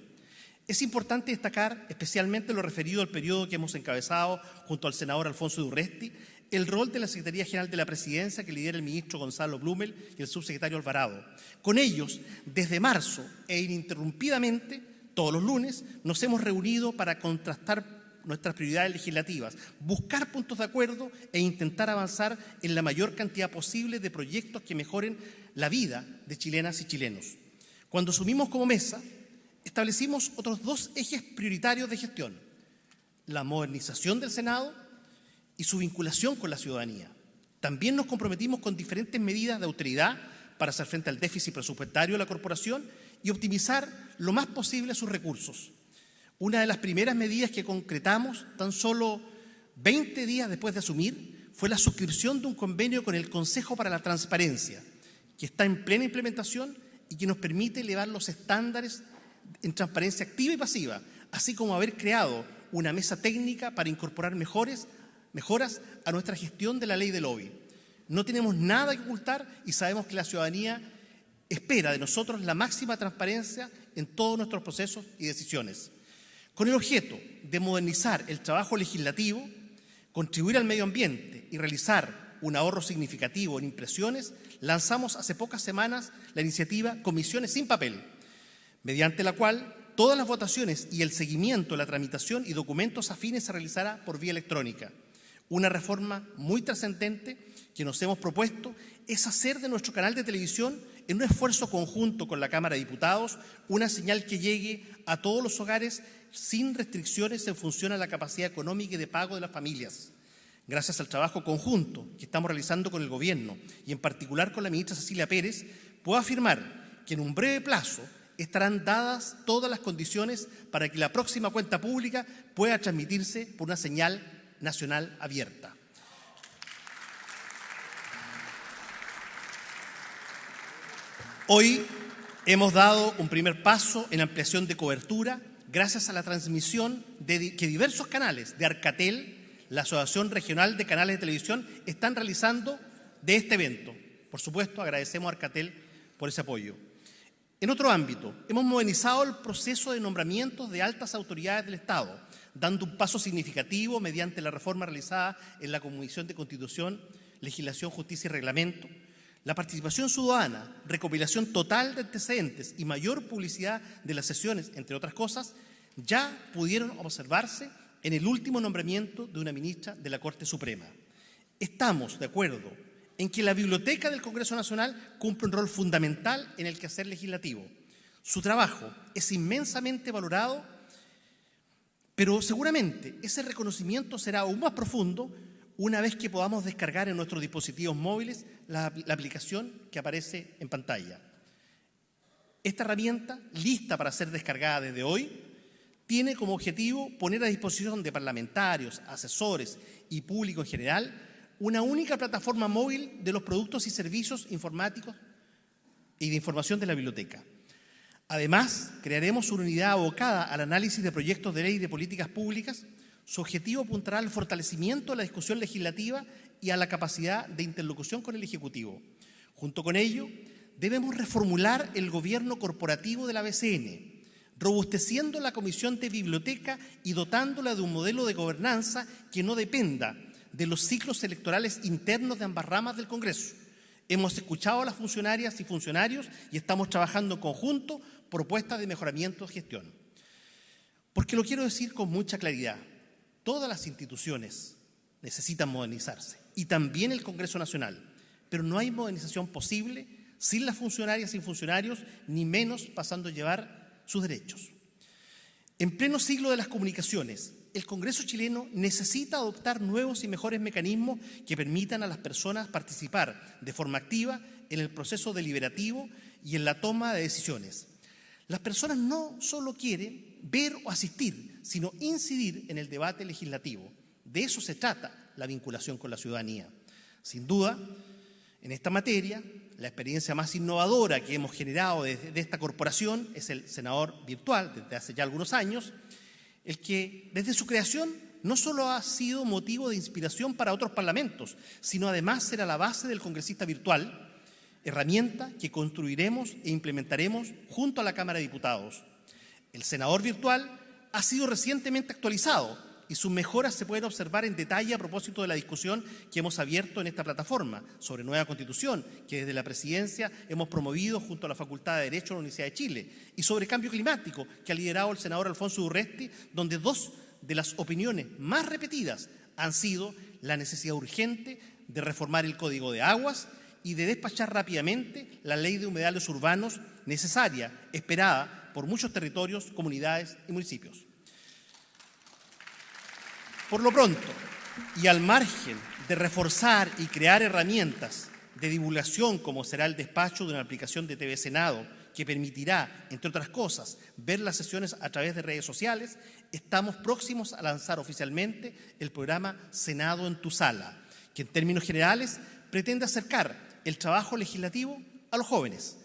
Es importante destacar especialmente lo referido al periodo que hemos encabezado junto al senador Alfonso Durresti, el rol de la Secretaría General de la Presidencia que lidera el ministro Gonzalo Blumel y el subsecretario Alvarado. Con ellos, desde marzo e ininterrumpidamente, todos los lunes, nos hemos reunido para contrastar nuestras prioridades legislativas, buscar puntos de acuerdo e intentar avanzar en la mayor cantidad posible de proyectos que mejoren la vida de chilenas y chilenos. Cuando asumimos como mesa, establecimos otros dos ejes prioritarios de gestión, la modernización del Senado y su vinculación con la ciudadanía. También nos comprometimos con diferentes medidas de autoridad para hacer frente al déficit presupuestario de la corporación y optimizar lo más posible sus recursos. Una de las primeras medidas que concretamos, tan solo 20 días después de asumir, fue la suscripción de un convenio con el Consejo para la Transparencia, que está en plena implementación y que nos permite elevar los estándares en transparencia activa y pasiva, así como haber creado una mesa técnica para incorporar mejores, mejoras a nuestra gestión de la ley de lobby. No tenemos nada que ocultar y sabemos que la ciudadanía espera de nosotros la máxima transparencia en todos nuestros procesos y decisiones. Con el objeto de modernizar el trabajo legislativo, contribuir al medio ambiente y realizar un ahorro significativo en impresiones, lanzamos hace pocas semanas la iniciativa Comisiones sin papel, mediante la cual todas las votaciones y el seguimiento la tramitación y documentos afines se realizará por vía electrónica. Una reforma muy trascendente que nos hemos propuesto es hacer de nuestro canal de televisión en un esfuerzo conjunto con la Cámara de Diputados, una señal que llegue a todos los hogares sin restricciones en función a la capacidad económica y de pago de las familias. Gracias al trabajo conjunto que estamos realizando con el Gobierno y en particular con la ministra Cecilia Pérez, puedo afirmar que en un breve plazo estarán dadas todas las condiciones para que la próxima cuenta pública pueda transmitirse por una señal nacional abierta. Hoy hemos dado un primer paso en ampliación de cobertura gracias a la transmisión de que diversos canales de Arcatel, la Asociación Regional de Canales de Televisión, están realizando de este evento. Por supuesto, agradecemos a Arcatel por ese apoyo. En otro ámbito, hemos modernizado el proceso de nombramientos de altas autoridades del Estado, dando un paso significativo mediante la reforma realizada en la Comisión de Constitución, Legislación, Justicia y Reglamento, la participación ciudadana, recopilación total de antecedentes y mayor publicidad de las sesiones, entre otras cosas, ya pudieron observarse en el último nombramiento de una ministra de la Corte Suprema. Estamos de acuerdo en que la Biblioteca del Congreso Nacional cumple un rol fundamental en el quehacer legislativo. Su trabajo es inmensamente valorado, pero seguramente ese reconocimiento será aún más profundo una vez que podamos descargar en nuestros dispositivos móviles la, aplicación que aparece en pantalla. Esta herramienta, lista para ser descargada desde hoy, tiene como objetivo poner a disposición de parlamentarios, asesores y público en general una única plataforma móvil de los productos y servicios informáticos y de información de la biblioteca. Además, crearemos una unidad abocada al análisis de proyectos de ley y de políticas públicas. Su objetivo apuntará al fortalecimiento de la discusión legislativa y a la capacidad de interlocución con el Ejecutivo. Junto con ello, debemos reformular el gobierno corporativo de la BCN, robusteciendo la Comisión de Biblioteca y dotándola de un modelo de gobernanza que no dependa de los ciclos electorales internos de ambas ramas del Congreso. Hemos escuchado a las funcionarias y funcionarios y estamos trabajando en conjunto propuestas de mejoramiento de gestión. Porque lo quiero decir con mucha claridad, todas las instituciones necesitan modernizarse y también el Congreso Nacional, pero no hay modernización posible sin las funcionarias y funcionarios, ni menos pasando a llevar sus derechos. En pleno siglo de las comunicaciones, el Congreso chileno necesita adoptar nuevos y mejores mecanismos que permitan a las personas participar de forma activa en el proceso deliberativo y en la toma de decisiones. Las personas no solo quieren ver o asistir, sino incidir en el debate legislativo. De eso se trata la vinculación con la ciudadanía. Sin duda, en esta materia, la experiencia más innovadora que hemos generado desde esta corporación es el senador virtual desde hace ya algunos años, el que desde su creación no solo ha sido motivo de inspiración para otros parlamentos, sino además será la base del congresista virtual, herramienta que construiremos e implementaremos junto a la Cámara de Diputados. El senador virtual ha sido recientemente actualizado y sus mejoras se pueden observar en detalle a propósito de la discusión que hemos abierto en esta plataforma sobre nueva constitución, que desde la presidencia hemos promovido junto a la Facultad de Derecho de la Universidad de Chile, y sobre cambio climático, que ha liderado el senador Alfonso Urresti, donde dos de las opiniones más repetidas han sido la necesidad urgente de reformar el Código de Aguas y de despachar rápidamente la ley de humedales urbanos necesaria, esperada por muchos territorios, comunidades y municipios. Por lo pronto, y al margen de reforzar y crear herramientas de divulgación como será el despacho de una aplicación de TV Senado que permitirá, entre otras cosas, ver las sesiones a través de redes sociales, estamos próximos a lanzar oficialmente el programa Senado en tu sala, que en términos generales pretende acercar el trabajo legislativo a los jóvenes.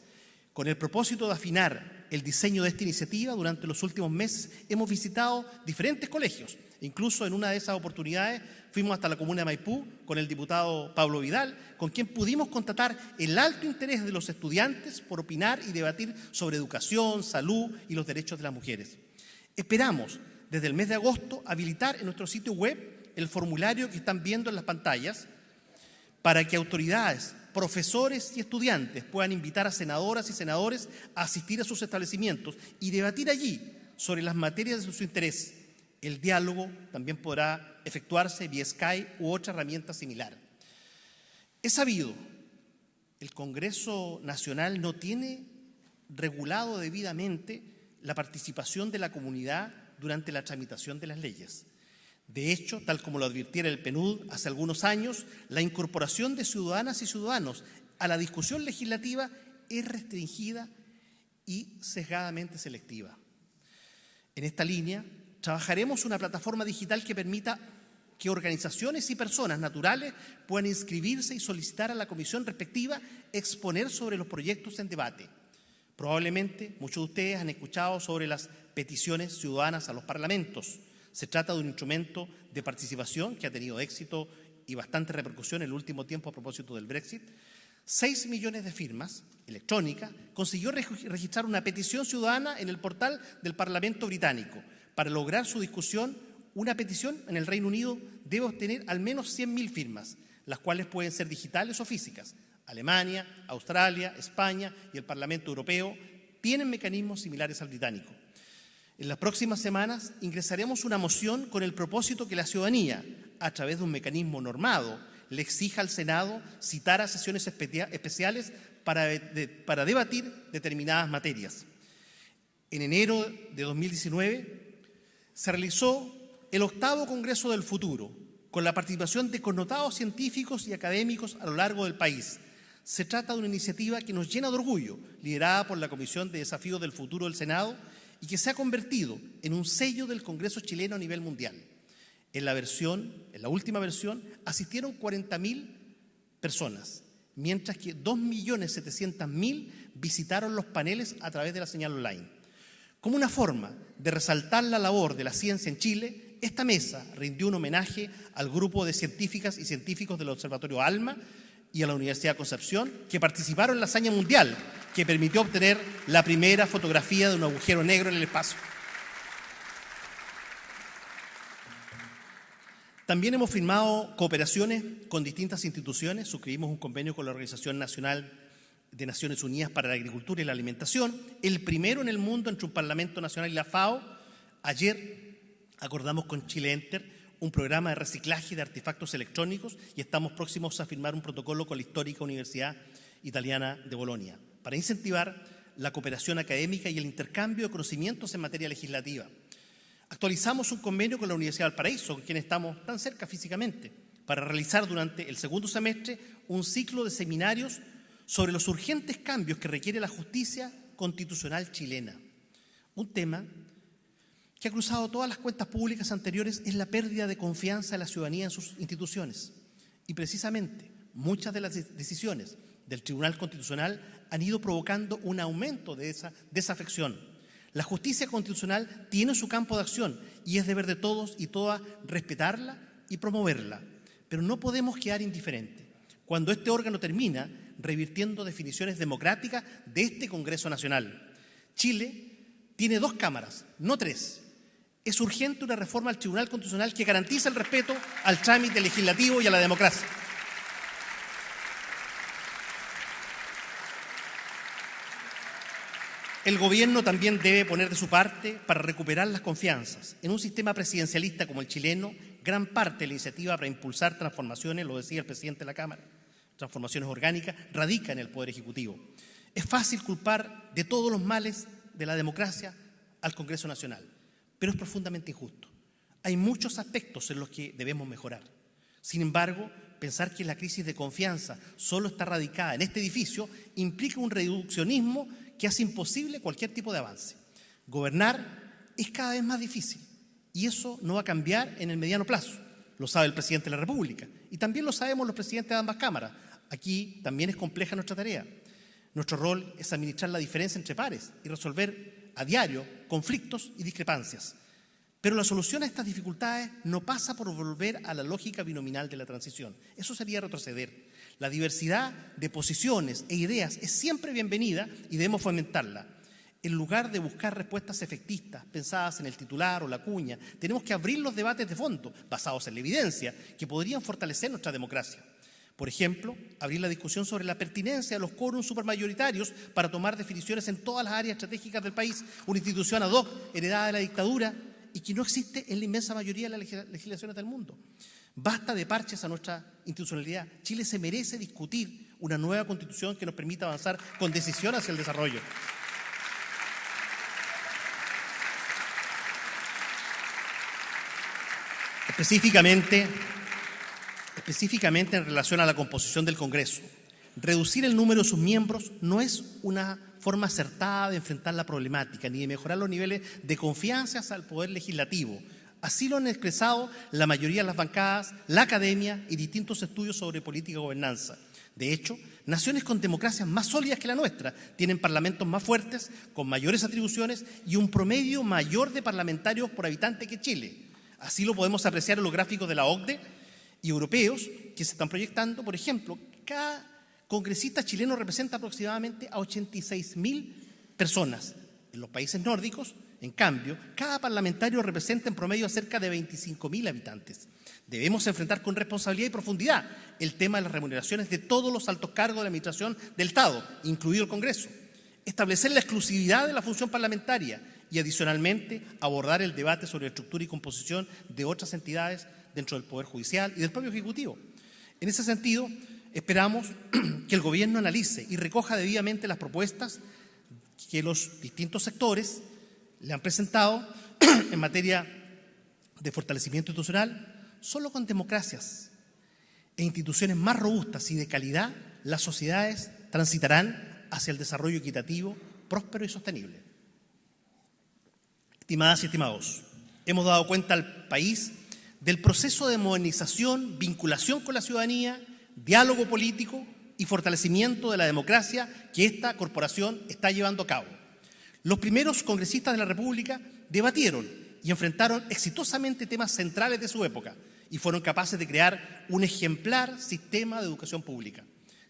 Con el propósito de afinar el diseño de esta iniciativa, durante los últimos meses hemos visitado diferentes colegios Incluso en una de esas oportunidades fuimos hasta la comuna de Maipú con el diputado Pablo Vidal, con quien pudimos constatar el alto interés de los estudiantes por opinar y debatir sobre educación, salud y los derechos de las mujeres. Esperamos desde el mes de agosto habilitar en nuestro sitio web el formulario que están viendo en las pantallas para que autoridades, profesores y estudiantes puedan invitar a senadoras y senadores a asistir a sus establecimientos y debatir allí sobre las materias de su interés el diálogo también podrá efectuarse vía Skype u otra herramienta similar. Es sabido, el Congreso Nacional no tiene regulado debidamente la participación de la comunidad durante la tramitación de las leyes. De hecho, tal como lo advirtiera el PNUD hace algunos años, la incorporación de ciudadanas y ciudadanos a la discusión legislativa es restringida y sesgadamente selectiva. En esta línea, Trabajaremos una plataforma digital que permita que organizaciones y personas naturales puedan inscribirse y solicitar a la comisión respectiva exponer sobre los proyectos en debate. Probablemente muchos de ustedes han escuchado sobre las peticiones ciudadanas a los parlamentos. Se trata de un instrumento de participación que ha tenido éxito y bastante repercusión en el último tiempo a propósito del Brexit. Seis millones de firmas electrónicas consiguió registrar una petición ciudadana en el portal del Parlamento británico para lograr su discusión, una petición en el Reino Unido debe obtener al menos 100.000 firmas, las cuales pueden ser digitales o físicas. Alemania, Australia, España y el Parlamento Europeo tienen mecanismos similares al británico. En las próximas semanas ingresaremos una moción con el propósito que la ciudadanía, a través de un mecanismo normado, le exija al Senado citar a sesiones especiales para, para debatir determinadas materias. En enero de 2019 se realizó el octavo Congreso del Futuro, con la participación de connotados científicos y académicos a lo largo del país. Se trata de una iniciativa que nos llena de orgullo, liderada por la Comisión de Desafíos del Futuro del Senado y que se ha convertido en un sello del Congreso chileno a nivel mundial. En la versión, en la última versión, asistieron 40.000 personas, mientras que 2.700.000 visitaron los paneles a través de la señal online. Como una forma de resaltar la labor de la ciencia en Chile, esta mesa rindió un homenaje al grupo de científicas y científicos del Observatorio ALMA y a la Universidad de Concepción que participaron en la hazaña mundial que permitió obtener la primera fotografía de un agujero negro en el espacio. También hemos firmado cooperaciones con distintas instituciones, suscribimos un convenio con la Organización Nacional de Naciones Unidas para la Agricultura y la Alimentación, el primero en el mundo entre un Parlamento Nacional y la FAO. Ayer acordamos con Chile Enter un programa de reciclaje de artefactos electrónicos y estamos próximos a firmar un protocolo con la histórica Universidad Italiana de Bolonia para incentivar la cooperación académica y el intercambio de conocimientos en materia legislativa. Actualizamos un convenio con la Universidad del Paraíso, con quien estamos tan cerca físicamente, para realizar durante el segundo semestre un ciclo de seminarios sobre los urgentes cambios que requiere la justicia constitucional chilena. Un tema que ha cruzado todas las cuentas públicas anteriores es la pérdida de confianza de la ciudadanía en sus instituciones. Y precisamente muchas de las decisiones del Tribunal Constitucional han ido provocando un aumento de esa desafección la justicia constitucional tiene su campo de acción y es deber de todos y todas respetarla y promoverla. Pero no podemos quedar indiferentes. Cuando este órgano termina revirtiendo definiciones democráticas de este Congreso Nacional. Chile tiene dos cámaras, no tres. Es urgente una reforma al Tribunal Constitucional que garantice el respeto al trámite legislativo y a la democracia. El gobierno también debe poner de su parte para recuperar las confianzas. En un sistema presidencialista como el chileno, gran parte de la iniciativa para impulsar transformaciones, lo decía el presidente de la Cámara, transformaciones orgánicas, radica en el Poder Ejecutivo. Es fácil culpar de todos los males de la democracia al Congreso Nacional, pero es profundamente injusto. Hay muchos aspectos en los que debemos mejorar. Sin embargo, pensar que la crisis de confianza solo está radicada en este edificio implica un reduccionismo que hace imposible cualquier tipo de avance. Gobernar es cada vez más difícil y eso no va a cambiar en el mediano plazo. Lo sabe el presidente de la República y también lo sabemos los presidentes de ambas cámaras. Aquí también es compleja nuestra tarea. Nuestro rol es administrar la diferencia entre pares y resolver a diario conflictos y discrepancias. Pero la solución a estas dificultades no pasa por volver a la lógica binominal de la transición. Eso sería retroceder. La diversidad de posiciones e ideas es siempre bienvenida y debemos fomentarla. En lugar de buscar respuestas efectistas pensadas en el titular o la cuña, tenemos que abrir los debates de fondo, basados en la evidencia, que podrían fortalecer nuestra democracia. Por ejemplo, abrir la discusión sobre la pertinencia de los quórums supermayoritarios para tomar definiciones en todas las áreas estratégicas del país, una institución ad hoc heredada de la dictadura y que no existe en la inmensa mayoría de las legislaciones del mundo. Basta de parches a nuestra institucionalidad. Chile se merece discutir una nueva constitución que nos permita avanzar con decisión hacia el desarrollo. Específicamente, específicamente en relación a la composición del Congreso, reducir el número de sus miembros no es una forma acertada de enfrentar la problemática ni de mejorar los niveles de confianza al poder legislativo, Así lo han expresado la mayoría de las bancadas, la academia y distintos estudios sobre política y gobernanza. De hecho, naciones con democracias más sólidas que la nuestra tienen parlamentos más fuertes, con mayores atribuciones y un promedio mayor de parlamentarios por habitante que Chile. Así lo podemos apreciar en los gráficos de la OCDE y europeos que se están proyectando. Por ejemplo, cada congresista chileno representa aproximadamente a 86 mil personas. En los países nórdicos en cambio, cada parlamentario representa en promedio a cerca de 25.000 habitantes. Debemos enfrentar con responsabilidad y profundidad el tema de las remuneraciones de todos los altos cargos de la Administración del Estado, incluido el Congreso. Establecer la exclusividad de la función parlamentaria y, adicionalmente, abordar el debate sobre la estructura y composición de otras entidades dentro del Poder Judicial y del propio Ejecutivo. En ese sentido, esperamos *clears throat* que el Gobierno analice y recoja debidamente las propuestas que los distintos sectores le han presentado *clears throat* en materia de fortalecimiento institucional, solo con democracias e instituciones más robustas y de calidad, las sociedades transitarán hacia el desarrollo equitativo, próspero y sostenible. Estimadas y estimados, hemos dado cuenta al país del proceso de modernización, vinculación con la ciudadanía, diálogo político y fortalecimiento de la democracia que esta corporación está llevando a cabo. Los primeros congresistas de la República debatieron y enfrentaron exitosamente temas centrales de su época y fueron capaces de crear un ejemplar sistema de educación pública.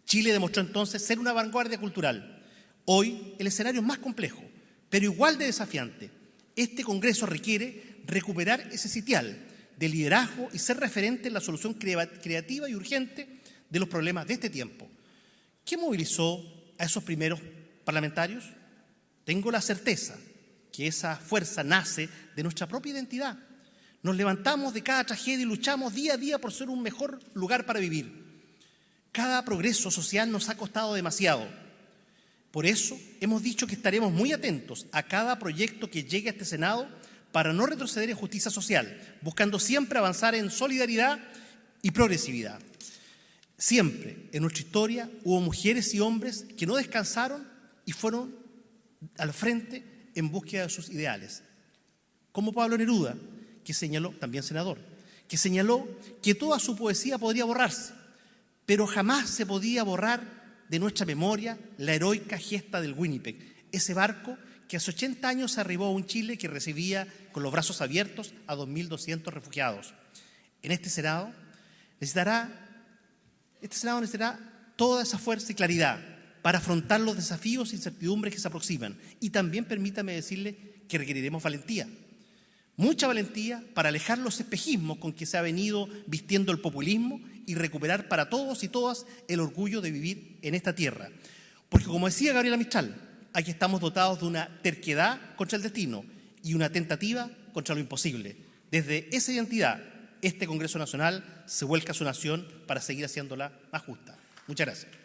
Chile demostró entonces ser una vanguardia cultural. Hoy el escenario es más complejo, pero igual de desafiante. Este Congreso requiere recuperar ese sitial de liderazgo y ser referente en la solución creativa y urgente de los problemas de este tiempo. ¿Qué movilizó a esos primeros parlamentarios? Tengo la certeza que esa fuerza nace de nuestra propia identidad. Nos levantamos de cada tragedia y luchamos día a día por ser un mejor lugar para vivir. Cada progreso social nos ha costado demasiado. Por eso hemos dicho que estaremos muy atentos a cada proyecto que llegue a este Senado para no retroceder en justicia social, buscando siempre avanzar en solidaridad y progresividad. Siempre en nuestra historia hubo mujeres y hombres que no descansaron y fueron al frente en búsqueda de sus ideales. Como Pablo Neruda, que señaló, también senador, que señaló que toda su poesía podría borrarse, pero jamás se podía borrar de nuestra memoria la heroica gesta del Winnipeg, ese barco que hace 80 años arribó a un Chile que recibía con los brazos abiertos a 2.200 refugiados. En este Senado necesitará este Senado necesitará toda esa fuerza y claridad para afrontar los desafíos e incertidumbres que se aproximan. Y también permítame decirle que requeriremos valentía. Mucha valentía para alejar los espejismos con que se ha venido vistiendo el populismo y recuperar para todos y todas el orgullo de vivir en esta tierra. Porque como decía Gabriela Mistral, aquí estamos dotados de una terquedad contra el destino y una tentativa contra lo imposible. Desde esa identidad este Congreso Nacional se vuelca a su nación para seguir haciéndola más justa. Muchas gracias.